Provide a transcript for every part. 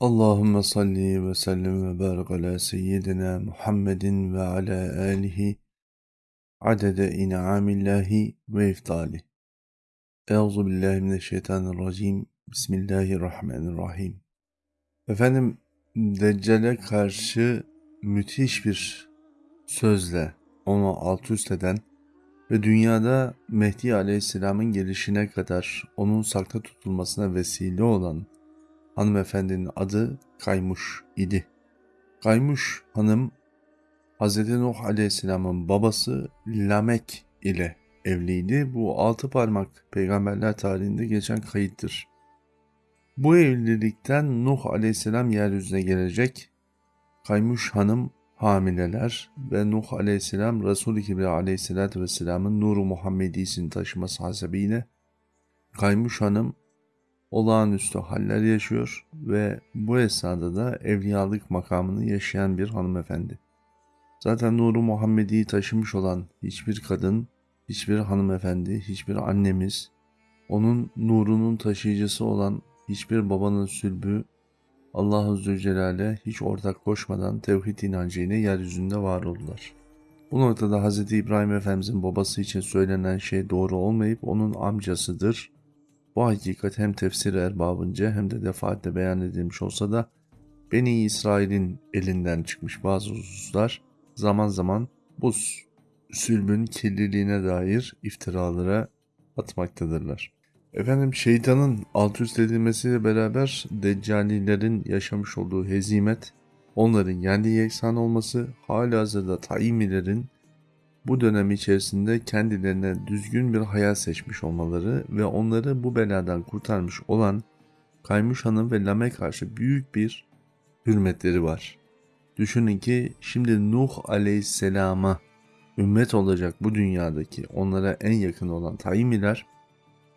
Allahümme salli ve sellem ve barik ala seyyidina Muhammedin ve ala alihi adede in'amillahi ve iftali. Euzu billahi mineşşeytanirracim. Bismillahirrahmanirrahim. Efendim Deccal'e karşı müthiş bir sözle onu alt üst eden ve dünyada Mehdi Aleyhisselam'ın gelişine kadar onun sakta tutulmasına vesile olan hanımefendinin adı Kaymuş idi. Kaymuş hanım Hz. Nuh Aleyhisselam'ın babası Lamek ile evliydi. Bu altı parmak peygamberler tarihinde geçen kayıttır. Bu evlilikten Nuh Aleyhisselam yeryüzüne gelecek. Kaymuş hanım hamileler ve Nuh Aleyhisselam Resul-i Kibri Aleyhisselatü Vesselam'ın nuru Muhammedisini taşıması hasebiyle Kaymuş hanım olağanüstü haller yaşıyor ve bu esnada da evliyalık makamını yaşayan bir hanımefendi. Zaten nuru Muhammedi'yi taşımış olan hiçbir kadın, hiçbir hanımefendi, hiçbir annemiz, onun nurunun taşıyıcısı olan hiçbir babanın sülbü Allah Zülcelal'e hiç ortak koşmadan tevhid inancıyla yeryüzünde var oldular. Bu noktada Hz. İbrahim Efendimizin babası için söylenen şey doğru olmayıp onun amcasıdır bu hakikat hem tefsir erbabınca hem de defaatle beyan edilmiş olsa da Beni İsrail'in elinden çıkmış bazı hususlar zaman zaman bu sülbün kirliliğine dair iftiralara atmaktadırlar. Efendim şeytanın alt üst edilmesiyle beraber deccalilerin yaşamış olduğu hezimet, onların yendi yeksan olması, hali hazırda taimilerin bu dönem içerisinde kendilerine düzgün bir hayat seçmiş olmaları ve onları bu beladan kurtarmış olan Kaymuş Hanım ve Lame karşı büyük bir hürmetleri var. Düşünün ki şimdi Nuh Aleyhisselam'a ümmet olacak bu dünyadaki onlara en yakın olan Taimiler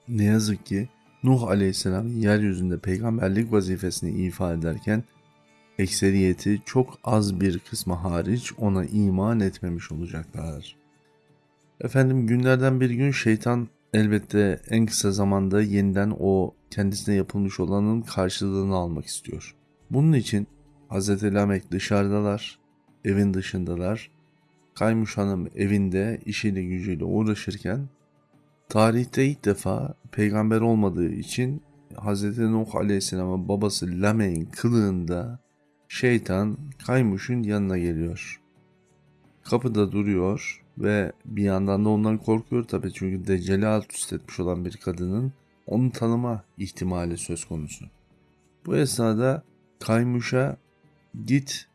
ne yazık ki Nuh Aleyhisselam yeryüzünde peygamberlik vazifesini ifa ederken ekseriyeti çok az bir kısmı hariç ona iman etmemiş olacaklar. Efendim günlerden bir gün şeytan elbette en kısa zamanda yeniden o kendisine yapılmış olanın karşılığını almak istiyor. Bunun için Hz. Lamek dışarıdalar, evin dışındalar. Kaymuş Hanım evinde işiyle gücüyle uğraşırken tarihte ilk defa peygamber olmadığı için Hz. Nuh Aleyhisselam'ın babası Lamek'in kılığında şeytan Kaymuş'un yanına geliyor. Kapıda duruyor ve bir yandan da ondan korkuyor tabii çünkü Deccal'i alt üst etmiş olan bir kadının onu tanıma ihtimali söz konusu. Bu esnada Kaymuş'a git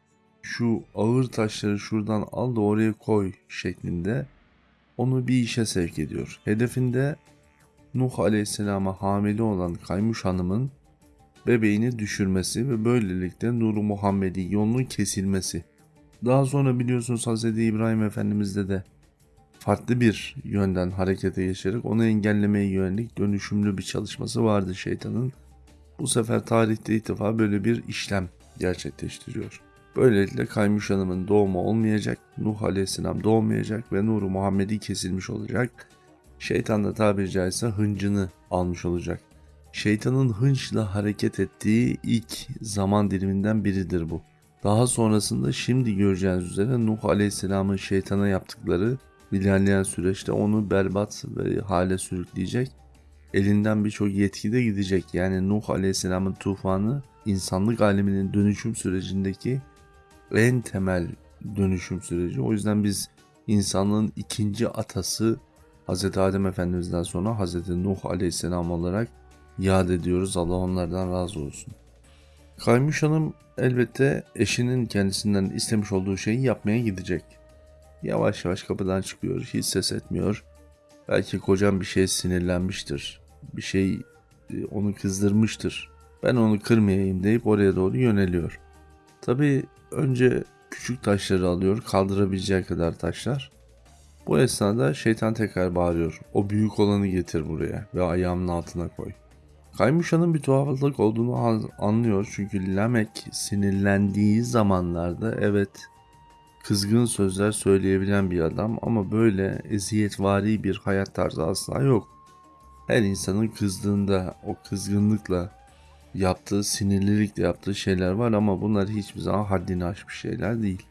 şu ağır taşları şuradan al da oraya koy şeklinde onu bir işe sevk ediyor. Hedefinde Nuh Aleyhisselam'a hamile olan Kaymuş Hanım'ın bebeğini düşürmesi ve böylelikle Nuru Muhammedi yolunun kesilmesi. Daha sonra biliyorsunuz Hz. İbrahim Efendimiz'de de farklı bir yönden harekete geçerek onu engellemeye yönelik dönüşümlü bir çalışması vardı şeytanın. Bu sefer tarihte ilk defa böyle bir işlem gerçekleştiriyor. Böylelikle Kaymuş Hanım'ın doğumu olmayacak, Nuh Aleyhisselam doğmayacak ve Nuru Muhammedi kesilmiş olacak. Şeytan da tabiri caizse hıncını almış olacak. Şeytanın hınçla hareket ettiği ilk zaman diliminden biridir bu. Daha sonrasında şimdi göreceğiniz üzere Nuh Aleyhisselam'ın şeytana yaptıkları ilerleyen süreçte onu berbat ve hale sürükleyecek. Elinden birçok yetki de gidecek. Yani Nuh Aleyhisselam'ın tufanı insanlık aleminin dönüşüm sürecindeki en temel dönüşüm süreci. O yüzden biz insanlığın ikinci atası Hz. Adem Efendimiz'den sonra Hz. Nuh Aleyhisselam olarak yad ediyoruz. Allah onlardan razı olsun. Kaymuş Hanım elbette eşinin kendisinden istemiş olduğu şeyi yapmaya gidecek. Yavaş yavaş kapıdan çıkıyor. Hiç ses etmiyor. Belki kocam bir şey sinirlenmiştir. Bir şey e, onu kızdırmıştır. Ben onu kırmayayım deyip oraya doğru yöneliyor. Tabi önce küçük taşları alıyor. Kaldırabileceği kadar taşlar. Bu esnada şeytan tekrar bağırıyor. O büyük olanı getir buraya ve ayağımın altına koy. Kaymuşa'nın bir tuhaflık olduğunu anlıyor çünkü Lamek sinirlendiği zamanlarda evet kızgın sözler söyleyebilen bir adam ama böyle eziyetvari bir hayat tarzı asla yok. Her insanın kızdığında o kızgınlıkla yaptığı sinirlilikle yaptığı şeyler var ama bunlar hiçbir zaman haddini aşmış şeyler değil.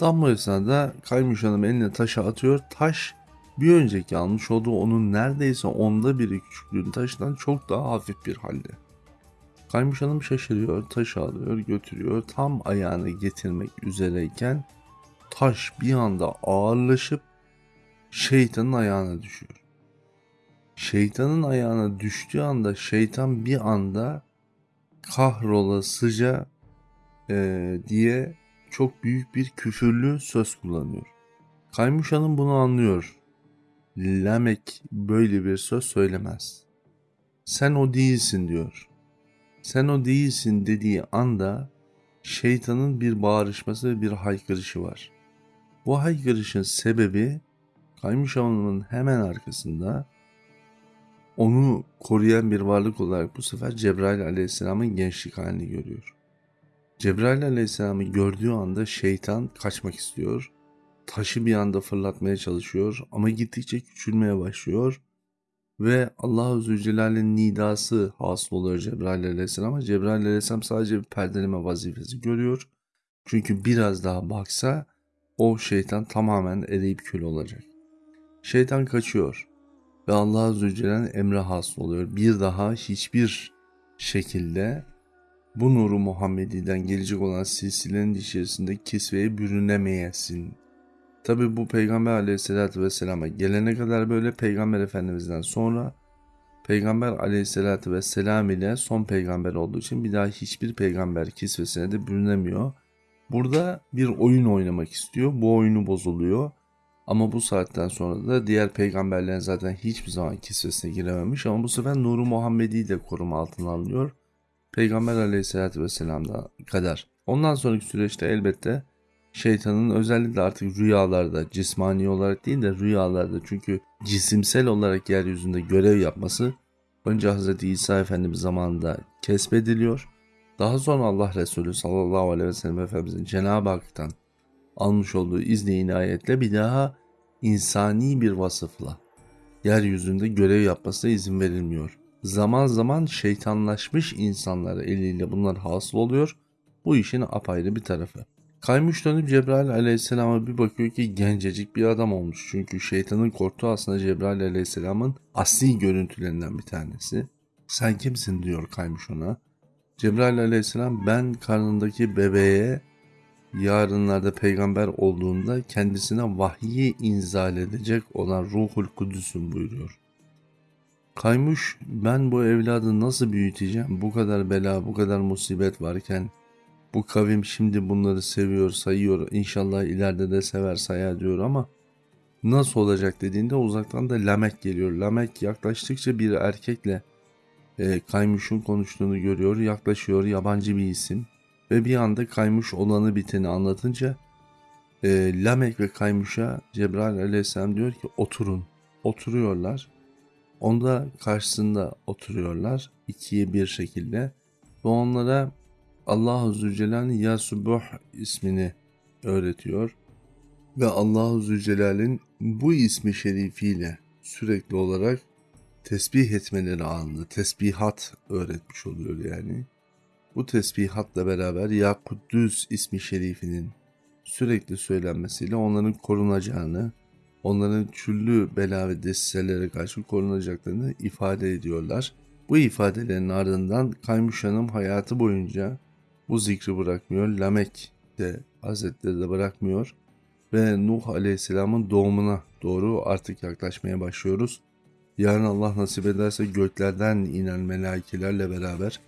Tam bu esnada Kaymış Hanım eline taşı atıyor. Taş bir önceki almış olduğu onun neredeyse onda biri küçüklüğün taşından çok daha hafif bir halde. Kaymış Hanım şaşırıyor, taşı alıyor, götürüyor. Tam ayağını getirmek üzereyken taş bir anda ağırlaşıp şeytanın ayağına düşüyor. Şeytanın ayağına düştüğü anda şeytan bir anda kahrolasıca e, diye çok büyük bir küfürlü söz kullanıyor. Kaymuş Hanım bunu anlıyor. Lamek böyle bir söz söylemez. Sen o değilsin diyor. Sen o değilsin dediği anda şeytanın bir bağırışması ve bir haykırışı var. Bu haykırışın sebebi Kaymış Hanım'ın hemen arkasında onu koruyan bir varlık olarak bu sefer Cebrail aleyhisselamın gençlik halini görüyor. Cebrail aleyhisselamı gördüğü anda şeytan kaçmak istiyor. Taşı bir anda fırlatmaya çalışıyor ama gittikçe küçülmeye başlıyor. Ve Allah-u Zülcelal'in nidası hasıl oluyor Cebrail aleyhisselama. Cebrail aleyhisselam sadece bir perdeleme vazifesi görüyor. Çünkü biraz daha baksa o şeytan tamamen eriyip kül olacak. Şeytan kaçıyor ve Allah Zülcelal'in emre hasıl oluyor. Bir daha hiçbir şekilde bu nuru Muhammedi'den gelecek olan silsilenin içerisinde kisveye bürünemeyesin. Tabi bu Peygamber aleyhissalatü vesselama gelene kadar böyle Peygamber Efendimiz'den sonra Peygamber aleyhissalatü vesselam ile son peygamber olduğu için bir daha hiçbir peygamber kisvesine de bürünemiyor. Burada bir oyun oynamak istiyor. Bu oyunu bozuluyor. Ama bu saatten sonra da diğer peygamberlerin zaten hiçbir zaman kisvesine girememiş ama bu sefer Nuru Muhammedi de koruma altına alınıyor. Peygamber aleyhissalatü vesselam'da kadar. Ondan sonraki süreçte elbette şeytanın özellikle artık rüyalarda cismani olarak değil de rüyalarda çünkü cisimsel olarak yeryüzünde görev yapması önce Hz. İsa Efendimiz zamanında kesbediliyor. Daha sonra Allah Resulü sallallahu aleyhi ve sellem Efendimizin Cenab-ı Hak'tan almış olduğu izni inayetle bir daha insani bir vasıfla yeryüzünde görev yapmasına izin verilmiyor. Zaman zaman şeytanlaşmış insanlara eliyle bunlar hasıl oluyor. Bu işin apayrı bir tarafı. Kaymış dönüp Cebrail aleyhisselama bir bakıyor ki gencecik bir adam olmuş. Çünkü şeytanın korktuğu aslında Cebrail aleyhisselamın asli görüntülerinden bir tanesi. Sen kimsin diyor kaymış ona. Cebrail aleyhisselam ben karnındaki bebeğe yarınlarda peygamber olduğunda kendisine vahyi inzal edecek olan ruhul kudüsün buyuruyor. Kaymış ben bu evladı nasıl büyüteceğim bu kadar bela bu kadar musibet varken bu kavim şimdi bunları seviyor sayıyor inşallah ileride de sever sayar diyor ama nasıl olacak dediğinde uzaktan da Lamek geliyor. Lamek yaklaştıkça bir erkekle e, Kaymuş'un konuştuğunu görüyor yaklaşıyor yabancı bir isim ve bir anda Kaymuş olanı biteni anlatınca e, Lamek ve Kaymuş'a Cebrail aleyhisselam diyor ki oturun. Oturuyorlar. Onda karşısında oturuyorlar ikiye bir şekilde ve onlara Allah-u Zülcelal'in Ya Subuh ismini öğretiyor ve Allah-u Zülcelal'in bu ismi şerifiyle sürekli olarak tesbih etmeleri anında tesbihat öğretmiş oluyor yani. Bu tesbihatla beraber Ya Kuddüs ismi şerifinin sürekli söylenmesiyle onların korunacağını, onların çüllü bela ve desiselere karşı korunacaklarını ifade ediyorlar. Bu ifadelerin ardından Kaymuş Hanım hayatı boyunca bu zikri bırakmıyor. Lamek de Hazretleri de bırakmıyor. Ve Nuh Aleyhisselam'ın doğumuna doğru artık yaklaşmaya başlıyoruz. Yarın Allah nasip ederse göklerden inen melaikelerle beraber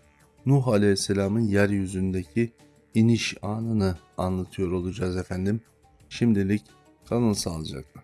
Nuh Aleyhisselam'ın yeryüzündeki iniş anını anlatıyor olacağız efendim. Şimdilik kalın sağlıcakla.